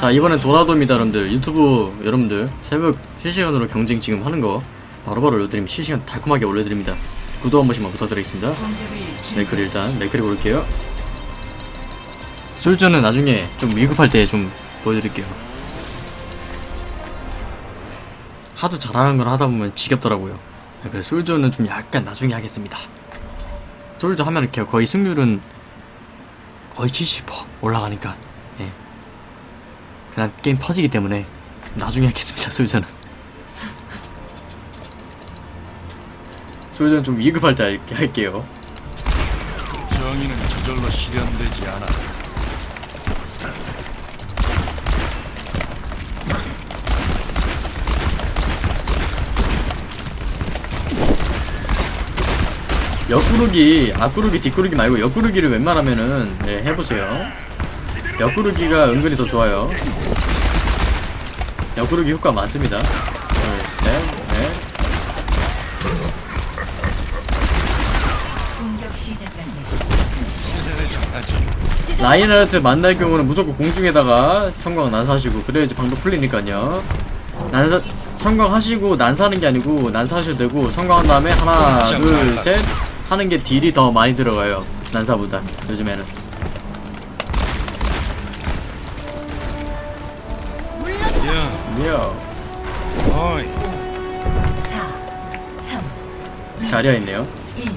자 이번엔 도라도입니다 여러분들. 유튜브 여러분들 새벽 실시간으로 경쟁 지금 하는 거 바로바로 올려드리면 실시간 달콤하게 올려드립니다. 구독 한 번씩만 부탁드리겠습니다. 네클 일단 네클이 고를게요. 솔저는 나중에 좀 위급할 때 좀 보여드릴게요. 하도 잘하는 걸 하다 보면 지겹더라고요. 네, 그래서 솔저는 좀 약간 나중에 하겠습니다. 솔저 하면 이렇게 거의 승률은 거의 70% 올라가니까. 예. 그냥 게임 퍼지기 때문에 나중에 하겠습니다 솔저는. 솔저는 좀 위급할 때 할- 할게요. 정의는 저절로 실현되지 않아. 옆구르기 앞구르기 뒷구르기 말고 옆구르기를 웬만하면은 네, 해보세요 옆구르기가 은근히 더 좋아요. 옆구르기 효과 많습니다. 둘셋넷. 시작까지. 라인하르트 만날 경우는 무조건 공중에다가 성광 난사하시고 그래야지 방법 풀리니까요. 난사 성광하시고 난사하는 게 아니고 난사하셔도 되고 성광한 다음에 하나 둘 셋 하는 게 딜이 더 많이 들어가요. 난사보다 요즘에는 야, 이요. 어이, 4 3 자리야 있네요. 1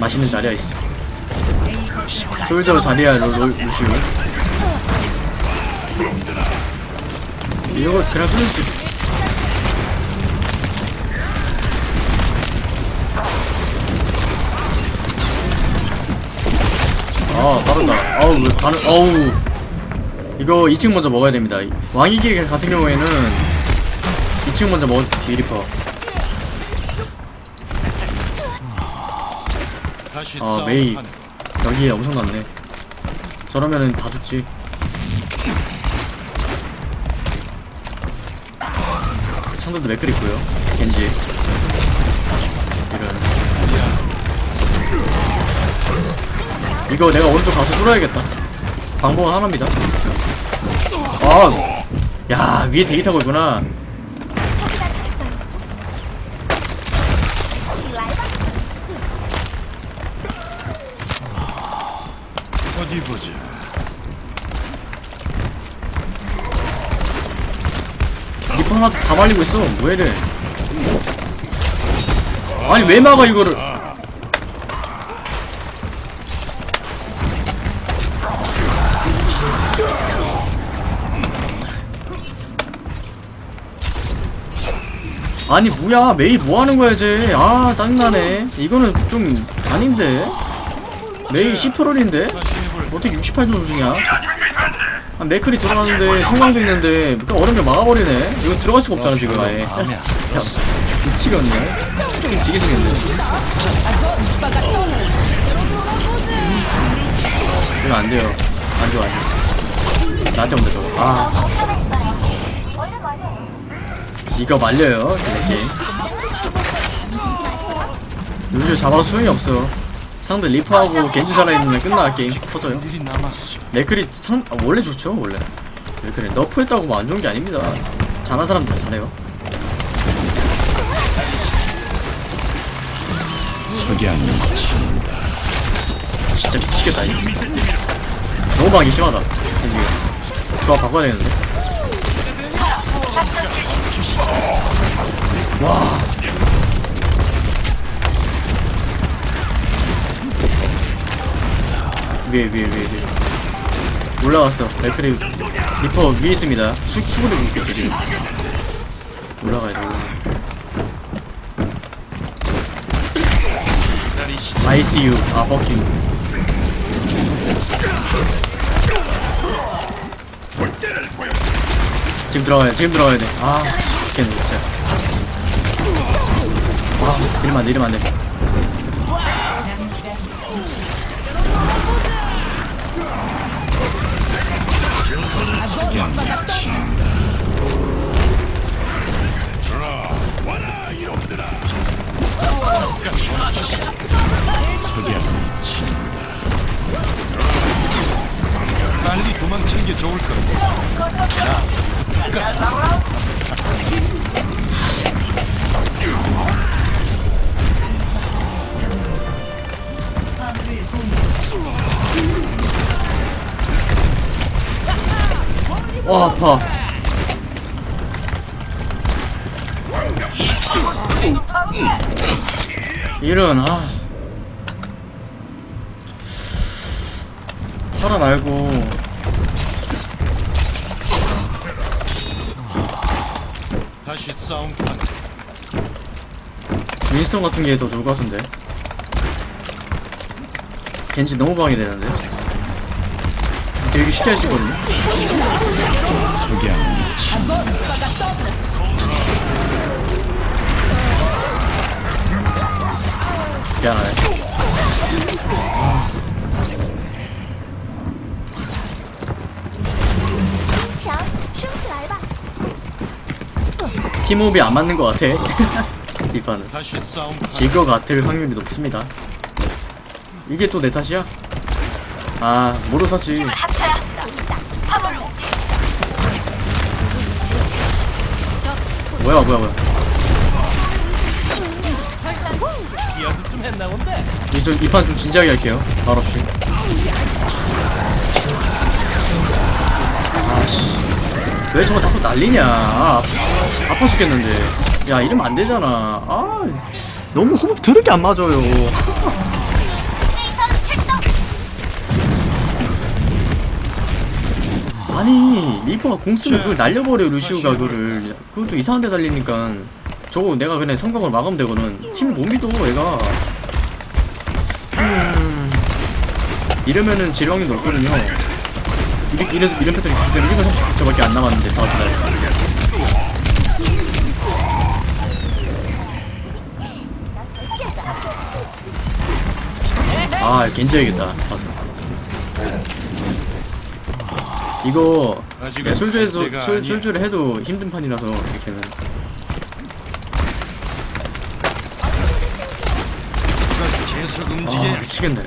맛있는 자리야 있어. A 거점을 솔저 자리야 로, 로, 루시우 이거 그냥 쏠수 아 빠르다. 아우 왜 반응 어우 이거 2층 먼저 먹어야 됩니다. 왕이 길 같은 경우에는 2층 먼저 먹을 디리퍼. 다시 아 메이. 여기에 엄청 났네. 저러면은 다 죽지. 상대도 맥클 있고요. 겐지. 이런. 이거 내가 오른쪽 가서 뚫어야겠다. 방법은 하나입니다 아 야 위에 대기 타고 있구나. 어디 보자. 리퍼 하나 다 말리고 있어. 왜 이래 아니 왜 막아 이거를 아니 뭐야? 메이 뭐하는 거야 이제? 아 짜증나네. 이거는 좀 아닌데? 메이 10트롤인데? 다시 해볼. 어떻게 68점 주냐 아, 맥클이 들어가는데 성광도 있는데 또 얼음에 막아버리네. 이거 들어갈 수가 없잖아 지금. 아예 야, 마음에 안 미치겠네. 게임 지게 생겼네. 이거 안 돼요. 안 좋아 안 좋아. 나한테 온다 저거 아 이거 말려요 이 게임 루시오 잡아도 소용이 없어 상대 리퍼하고 겐지 살아있는데 끝나 게임 터져요. 맥클이 상 아, 원래 좋죠 원래. 맥클이 너프했다고 뭐 안 좋은 게 아닙니다. 잘하는 사람 다 잘해요. 석양이 친다. 진짜 미치겠다 이거. 너무 방이 심하다. 조합 바꿔야 되는데 와. 위에 위에 위에 위에. 올라갔어. 맥클이 리퍼 위에 있습니다. 수, 수구를 묶겠지 지금. 올라가야 돼. 올라가 ICU 아 버킹 지금 들어가야 돼 지금 들어가야 돼아 죽겠네 진짜 아 이러면 이러면 시간 석양이 친다. 석양이 친다. 빨리 도망치는 게 좋을 거 파라 말고. 다시 싸움판. 윈스턴 같은 게 더 좋을 것 같은데. 겐지 너무 방해되는데. 수 있거든요. 석양 치 미안하네 팀호흡이 안 맞는 것 같아. 이 판은. 질 것 같을 확률이 높습니다. 이게 또 내 탓이야? 아 모르 샀지 뭐야 뭐야 뭐야. 이판 좀 진지하게 할게요. 말없이 왜 저거 자꾸 날리냐? 아, 아파 죽겠는데. 야 이러면 안 되잖아. 아 너무 호흡 드럽게 안 맞아요. 아니 리퍼가 공 쓰면 그걸 날려버려 루시우가 그거를. 그것도 이상한 데 달리니까. 저거 내가 그냥 성공을 막으면 되거든. 팀을 못 믿어 얘가. 음, 이러면은 질병이 높거든요 이렇게 이래서 이런 패턴이 그대로 1분 30초밖에 안 남았는데 다섯 달아 겐지 해야겠다. 가서 이거 내가 술주에서 술. 술주를 해도 힘든 판이라서 이렇게는. 아. 미치겠네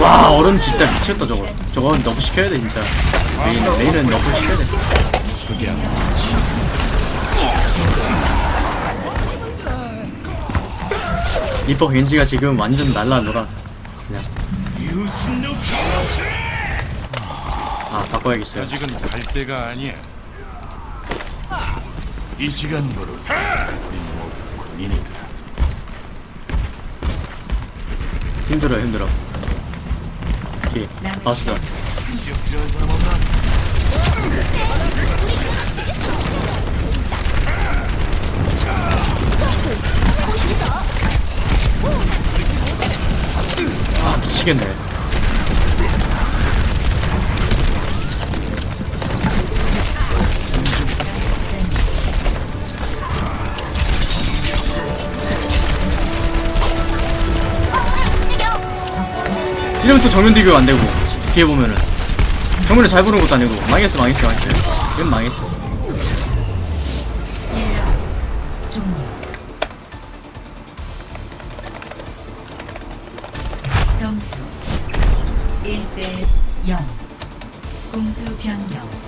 와 얼음 진짜 미쳤다 저거. 저건 nerf 시켜야 돼 진짜. 메이 메이는 nerf 시켜야 돼. 석양 리퍼 겐지가 지금 완전 날라노라. 그냥. 아 바꿔야겠어요. 아직은 갈 때가 아니야. 이 시간부로 우리 모두 군인이다. 힘들어요 힘들어 뒤에 사람 없나? 아 미치겠네 이러면 또 정면 비교 안 되고 뒤에 보면은 정면을 잘 보는 것도 아니고 망했어 망했어 망했어 이건 망했어. 점수 1대 0. 공수 변경.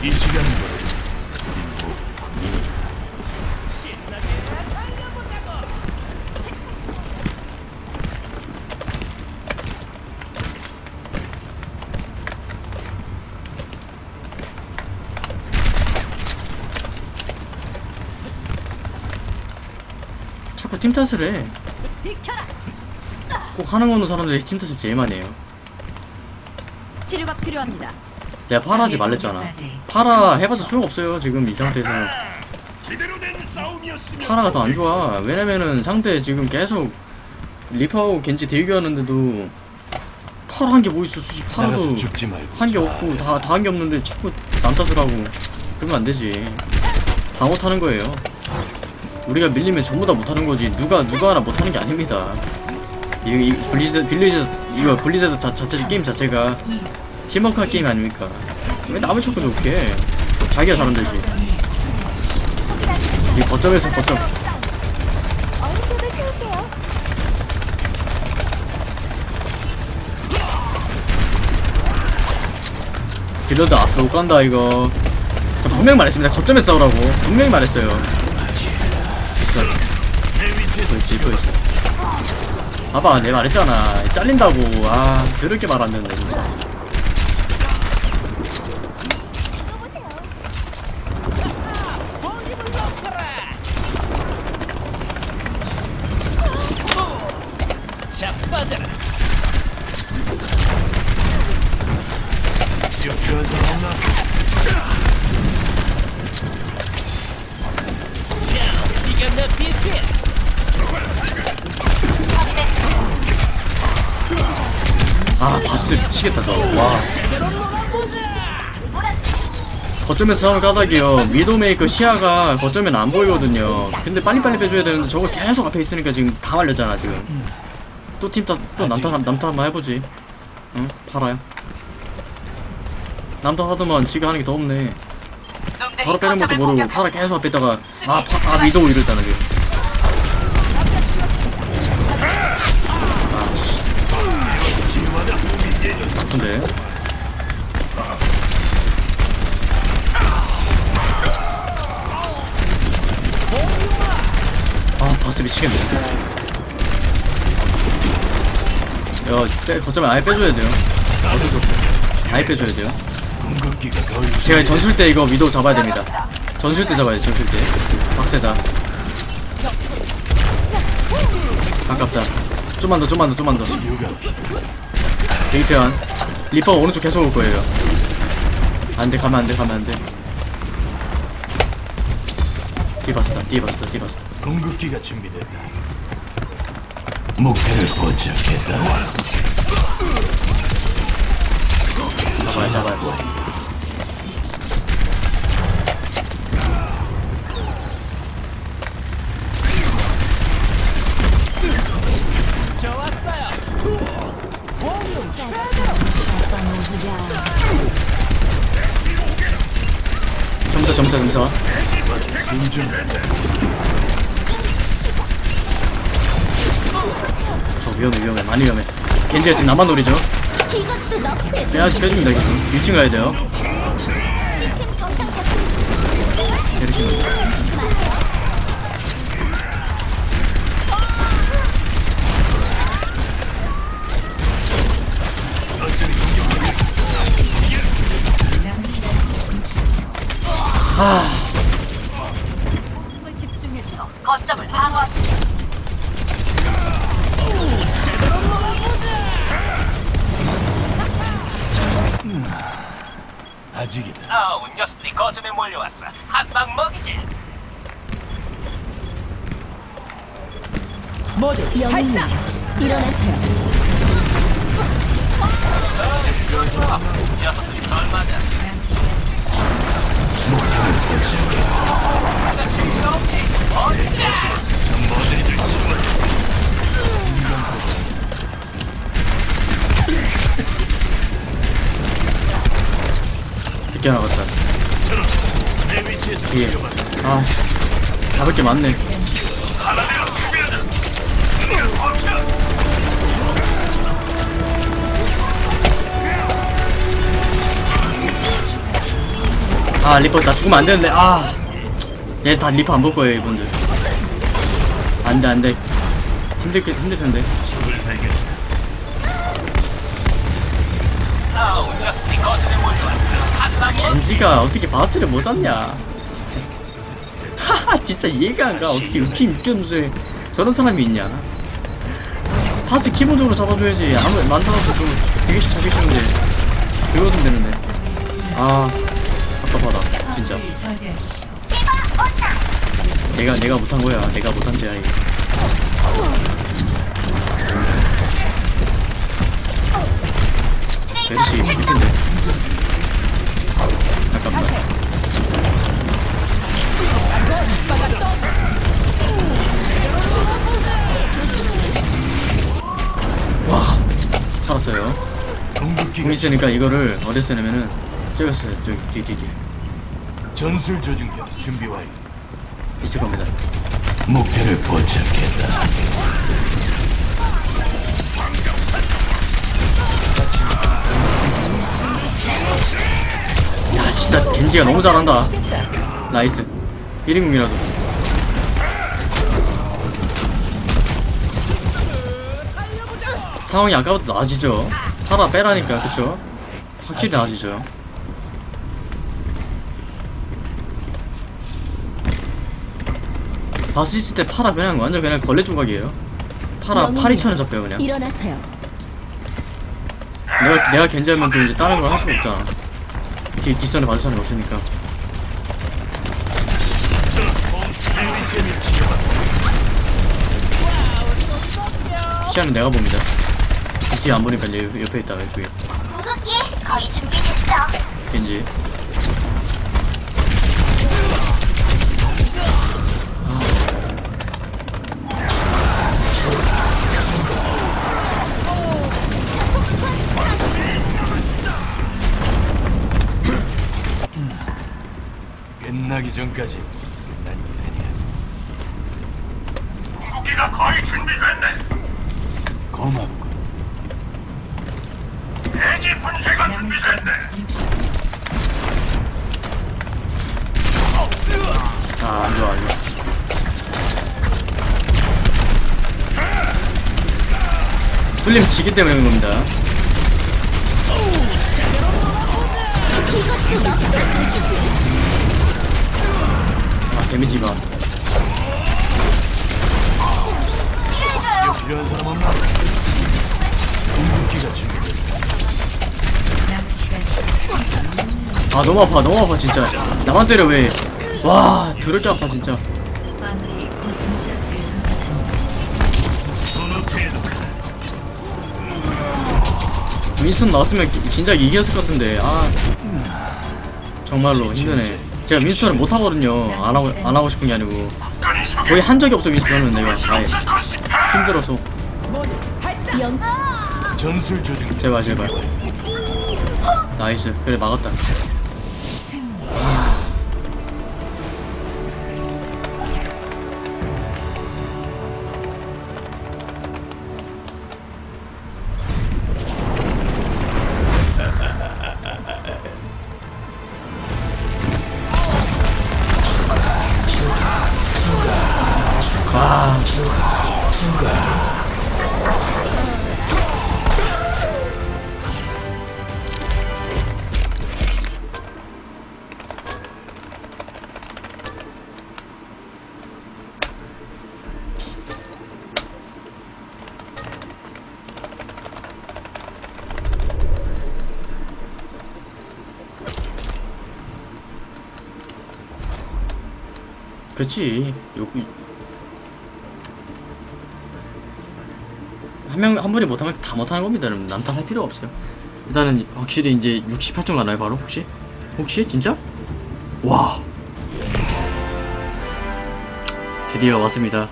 이 군인이다. 자꾸 팀 탓을 해. 꼭 하는 거는 사람들이 팀 탓을 제일 많이 해요. 치료가 필요합니다. 내가 파라하지 말랬잖아. 파라 해봐서 소용없어요. 지금 이 상태에서. 제대로 된 싸움이었으면 파라가 더 안 좋아. 왜냐면은 상대 지금 계속 리파하고 겐지 대기하는데도 파라 한 게 뭐 있어. 솔직히 파라도 한게 자, 없고 다 다 한 게 없는데 자꾸 남 탓을 하고 그러면 안 되지. 다 못하는 거예요. 우리가 밀리면 전부 다 못하는 거지. 누가 누가 하나 못하는 게 아닙니다. 이, 이 블리즈 블리즈 이거 블리자드 자, 자체 게임 자체가 팀워크 게임 아닙니까? 왜 남을 자꾸 좋게? 자기가 잘하면 되지. 이 거점에서 거점. 딜러들 앞에 못 간다 이거. 저 분명히 말했습니다. 거점에 싸우라고. 분명히 말했어요. 있어. 있어. 봐봐 내가 말했잖아. 잘린다고. 아 더럽게 말안 듣네 진짜 아 바스 미치겠다 저와. 거점에서 싸우는 까닭이요. 미도메이커 시야가 거점엔 안 보이거든요. 근데 빨리빨리 빼줘야 되는데 저거 계속 앞에 있으니까 지금 다 말렸잖아 지금. 또 팀탓 또 남탓 남탓 한번 해보지. 응? 팔아요. 남탓 하더만 지가 하는 게 더 없네. 바로 빼는 것도 모르고 팔아 계속 앞에 있다가 아, 파, 아 미도우 이러잖아 지금 미치겠네. 야 빼, 거점에 아예 빼줘야 돼요. 어쩔 수 없어 아예 빼줘야 돼요. 제가 전술 때 이거 위도우 잡아야 됩니다. 전술 때 잡아야 돼 전술 때. 빡세다. 아깝다. 좀만 더 좀만 더 좀만 더. 데이트한 리퍼 오른쪽 계속 올 거예요. 안돼 가면 안돼 가면 안돼. 뒤봤다 뒤봤다 뒤봤다 궁극기가 준비됐다. 목표를 포착했다. 잡아야 잡아야 점사 점사 점사 위험해 위험해 많이 위험해 겐지가 지금 나만 노리죠 너프의 빼야지 빼줍니다 지금 1층 가야 돼요. 내리시면 집중해서 거점을 방어하시. 아직이다. 아우 녀석들이 거점에 몰려왔어. 한방 먹이지. 영웅님, 일어나세요. 녀석들이 덜 맞아 늦게 나갔다. 뒤에. 아 잡을 게 많네. 아 리퍼 나 죽으면 안 되는데. 아얘 다 리퍼 안 볼 거예요 이분들. 안돼 안돼. 힘들 게 힘들 텐데 먹이지 겐지가 어떻게 바스를 못 잡냐? 진짜. 하하 진짜 이해가 안가. 어떻게 팀 육점수에 저런 사람이 있냐? 파스 기본적으로 잡아줘야지. 아무 만들어서 좀 되게씩 쉬운데 그거든 되는데. 아 답답하다 진짜. 내가 내가 못한 거야. 내가 못한 죄야 이게 베르시 힘든데 와 살았어요 공 있으니까 이거를 어디서 저기 있어요 저기 뒤뒤뒤 전술 조준기 준비 완료. 있을 겁니다 목표를 포착했다. 야 진짜 겐지가 너무 잘한다. nice. 1인궁이라도. 상황이 아까부터 나아지죠. 파라 빼라니까 그쵸? 확실히 나아지죠. 바스 있을 때 파라 그냥 완전 그냥 걸레 조각이에요. 파라. 파리처럼 잡혀요 그냥. 일어나세요. 내가 내가 겐지하면 또 이제 다른 걸 할 수가 없잖아 뒤 뒷선에 받을 사람이 없으니까. 시야는 내가 봅니다. 뒤에 안 보니까 옆- 옆에 있다 왼쪽에. 궁극기 거의 준비됐어. 겐지 끝나기 전까지 끝난 일 아니야. 궁극기가 거의 준비됐네. 고맙군. 대지 분쇄가 준비됐네. 60초. 아 안 좋아 안좋아 뚫리면 지기 때문에 그런 겁니다 보시지. 아 데미지 봐 필요한 사람 없나? 궁극기가 준비됐다. 남은 시간 30초. 아 너무 아파 너무 아파 진짜 나만 때려 왜와 더럽게 아파 진짜. 윈스턴 나왔으면 기- 진짜 이겼을 것 같은데 아 정말로 힘드네 제가 윈스턴을 못 하거든요. 안 하고 안 하고 싶은 게 아니고. 거의 한 적이 없어 윈스턴은 내가 아예 힘들어서. 제발 제발. nice. 그래 막았다 그렇지 요, 한 명, 한 분이 못하면 다 못하는 겁니다. 남탓할 필요 없어요. 일단은 확실히 이제 68점 가나요, 바로? 혹시? 혹시? 진짜? 와. 드디어 왔습니다.